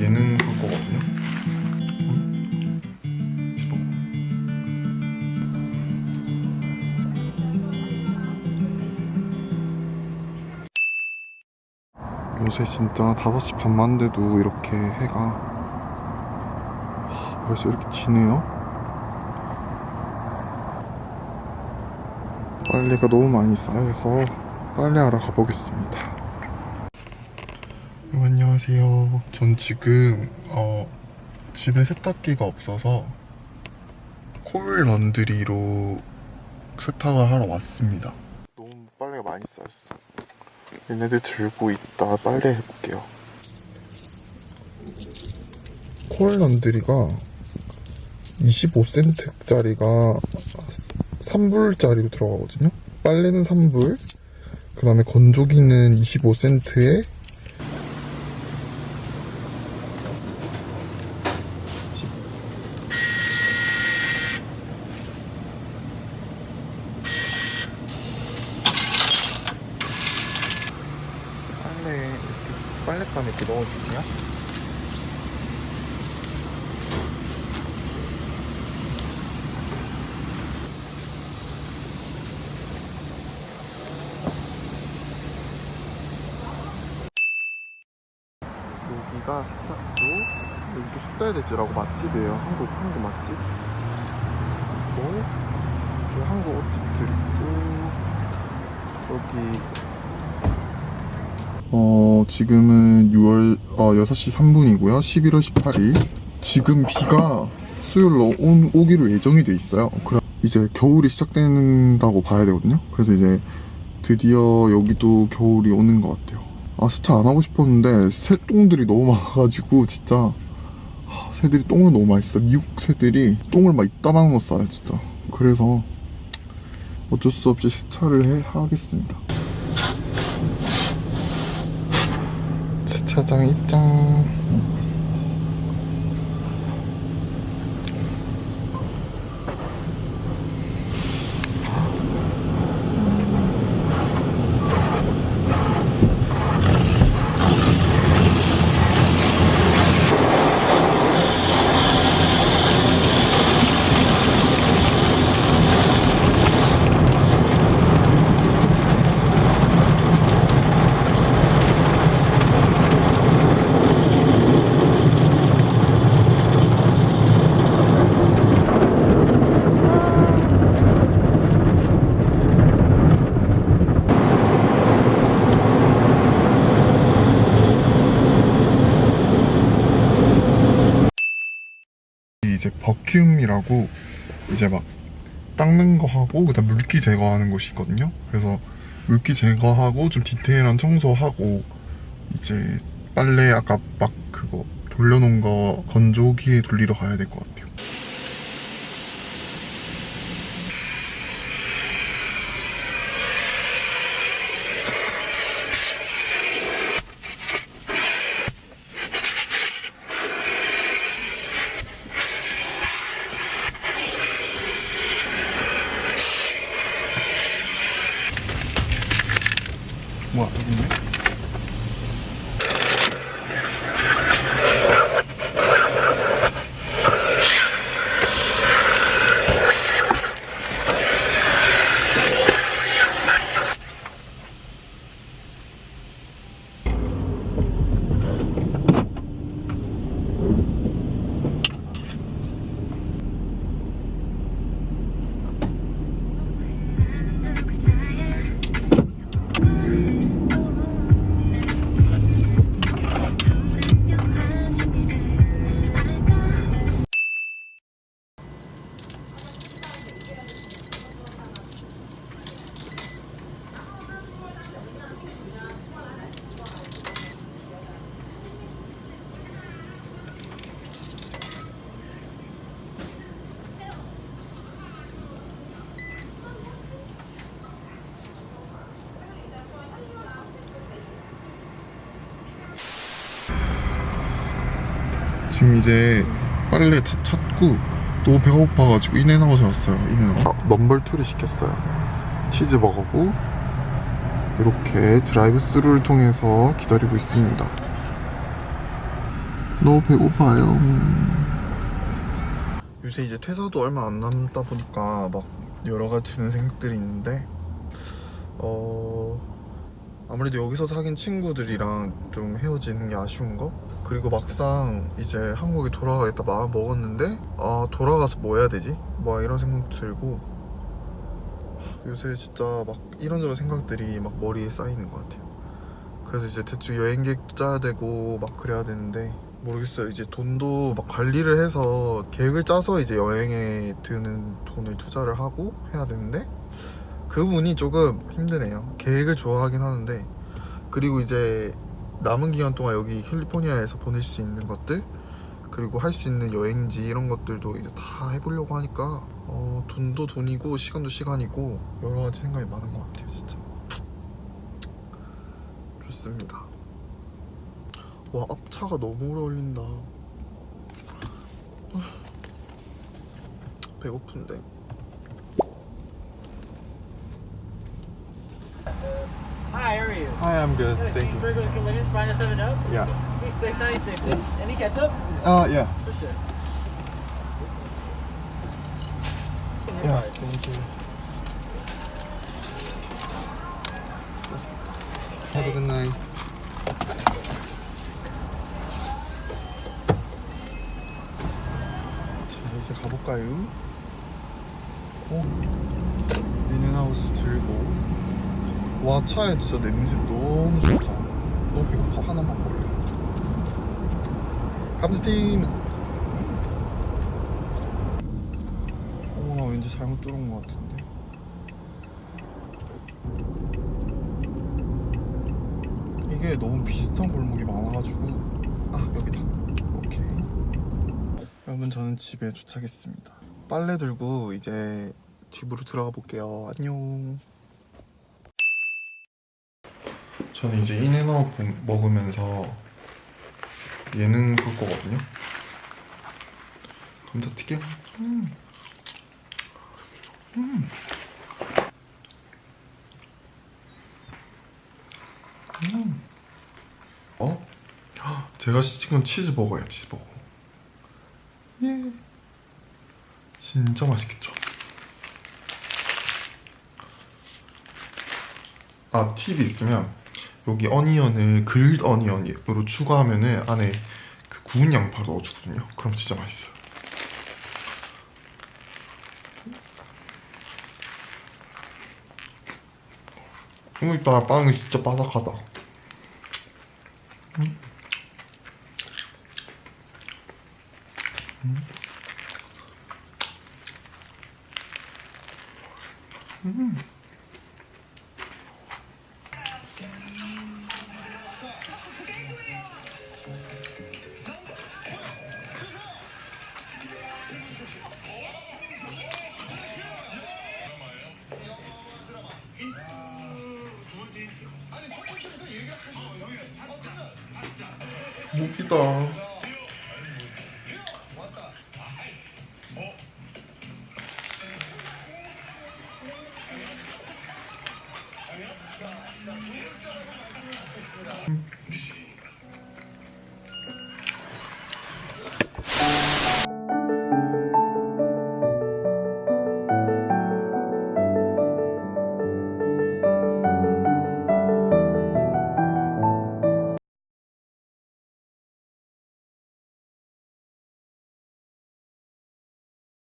얘는 할 거거든요. 요새 진짜 5시 반만 돼도 이렇게 해가 하, 벌써 이렇게 지네요. 빨래가 너무 많이 쌓여서 빨래하러 가보겠습니다. 안녕하세요. 전 지금 어, 집에 세탁기가 없어서 콜 런드리로 세탁을 하러 왔습니다. 너무 빨래가 많이 쌓였어. 얘네들 들고 있다 빨래 해볼게요. 콜 런드리가 25센트짜리가 3불짜리로 들어가거든요. 빨래는 3불, 그 다음에 건조기는 25센트에 빨래 이렇게 빨랫감에 이렇게 넣어줄게 요. 여기가 세탁소. 여기도 숫달대지라고 맛집이에요. 한국 한국 맛집. 그리고 여기 한국 옷집들 있고 여기 어 지금은 6월 어, 6시 3분이고요. 11월 18일. 지금 비가 수요일로 온, 오기로 예정이 돼 있어요. 그럼 이제 겨울이 시작된다고 봐야 되거든요. 그래서 이제 드디어 여기도 겨울이 오는 것 같아요 아 세차 안 하고 싶었는데 새똥들이 너무 많아가지고 진짜. 하, 새들이 똥을 너무 많이 싸. 미국 새들이 똥을 막 이따만한 거 싸요 진짜. 그래서 어쩔 수 없이 세차를 해, 하겠습니다. 세차장 입장 이제 버큐움이라고 이제 막 닦는 거 하고 그다음 물기 제거하는 곳이 있거든요. 그래서 물기 제거하고 좀 디테일한 청소하고 이제 빨래 아까 막 그거 돌려놓은 거 건조기에 돌리러 가야 될 것 같아요. 지금 이제 빨래 다 찾고 너무 배고파가지고 인앤아웃에 왔어요 인앤아웃 아, 넘버2를 시켰어요 치즈버거고 이렇게 드라이브 스루를 통해서 기다리고 있습니다. 너무 배고파요. 요새 이제 퇴사도 얼마 안 남다 보니까 막 여러 가지 드는 생각들이 있는데 어 아무래도 여기서 사귄 친구들이랑 좀 헤어지는 게 아쉬운 거 그리고 막상 이제 한국에 돌아가겠다 마음 먹었는데 아 돌아가서 뭐 해야 되지? 뭐 이런 생각도 들고 요새 진짜 막 이런저런 생각들이 막 머리에 쌓이는 것 같아요. 그래서 이제 대충 여행 계획도 짜야 되고 막 그래야 되는데 모르겠어요. 이제 돈도 막 관리를 해서 계획을 짜서 이제 여행에 드는 돈을 투자를 하고 해야 되는데 그 부분이 조금 힘드네요. 계획을 좋아하긴 하는데 그리고 이제 남은 기간 동안 여기 캘리포니아에서 보낼 수 있는 것들 그리고 할 수 있는 여행지 이런 것들도 이제 다 해보려고 하니까 어, 돈도 돈이고 시간도 시간이고 여러 가지 생각이 많은 것 같아요 진짜. 좋습니다. 와 앞차가 너무 오래 걸린다. 배고픈데 Hi, how are you? Hi I'm good Good. thank Thank you Regular convenience, minus seven up. Yeah Okay, six ninety six. Any ketchup? uh yeah For sure. yeah thank you Have a good night 자 이제 가볼까요? 어? 인앤하우스 들고 와 차에 진짜 냄새 너무 좋다. 너무 배고파 하나만 먹을래? 감스팀. 어나 왠지 잘못 들어온 것 같은데. 이게 너무 비슷한 골목이 많아가지고. 아 여기다. 오케이. 여러분 저는 집에 도착했습니다. 빨래 들고 이제 집으로 들어가 볼게요. 안녕 저는 이제 인앤아웃 먹으면서 예능 볼 거거든요 감자튀김 음. 음. 음. 어? 헉, 제가 시킨 건 치즈버거예요 치즈버거 예 진짜 맛있겠죠 아 팁이 있으면 여기 어니언을 그릴드 어니언으로 추가하면 은 안에 그 구운 양파 넣어주거든요 그럼 진짜 맛있어요 오늘따라 빵이 진짜 바삭하다 음. 음. 음. 웃기다.